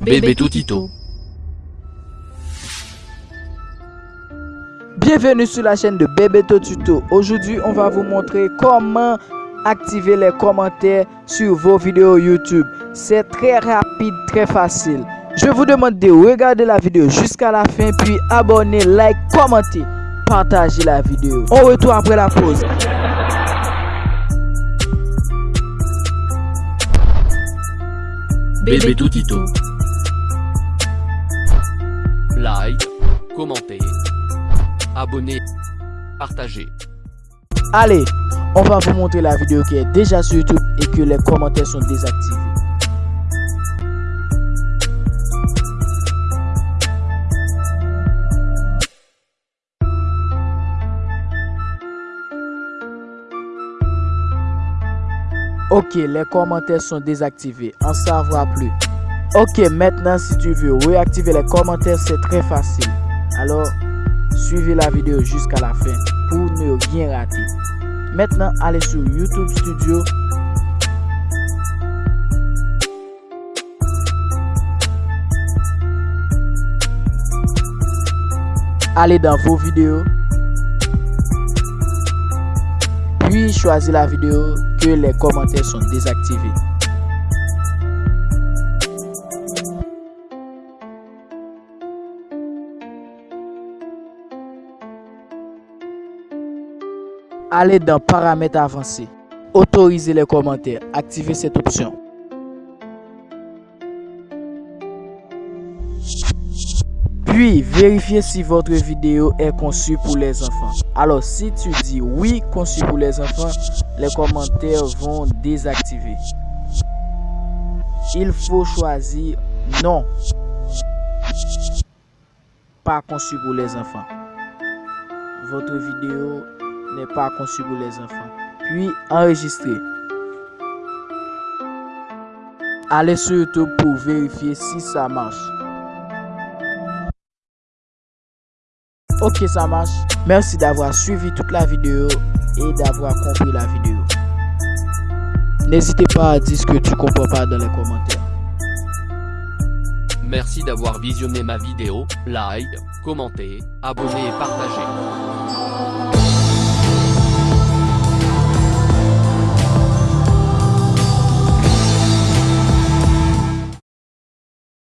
Bébé Toutito. Bienvenue sur la chaîne de Bébé Tuto. Aujourd'hui, on va vous montrer comment activer les commentaires sur vos vidéos YouTube. C'est très rapide, très facile. Je vous demande de regarder la vidéo jusqu'à la fin, puis abonner, like, commenter, partager la vidéo. On retourne après la pause. Bébé Toutito. Like, commentez, abonnez, partagez. Allez, on va vous montrer la vidéo qui est déjà sur YouTube et que les commentaires sont désactivés. Ok, les commentaires sont désactivés. En savoir plus. Ok, maintenant si tu veux réactiver les commentaires, c'est très facile. Alors, suivez la vidéo jusqu'à la fin pour ne rien rater. Maintenant, allez sur YouTube Studio. Allez dans vos vidéos. Puis choisir la vidéo que les commentaires sont désactivés. Allez dans paramètres avancés. Autorisez les commentaires. Activez cette option. Puis, vérifiez si votre vidéo est conçue pour les enfants. Alors, si tu dis oui, conçu pour les enfants, les commentaires vont désactiver. Il faut choisir non. Pas conçu pour les enfants. Votre vidéo n'est pas conçue pour les enfants. Puis, enregistrer. Allez sur YouTube pour vérifier si ça marche. Ok, ça marche. Merci d'avoir suivi toute la vidéo et d'avoir compris la vidéo. N'hésitez pas à dire ce que tu comprends pas dans les commentaires. Merci d'avoir visionné ma vidéo. Like, commentez, abonnez et partagez.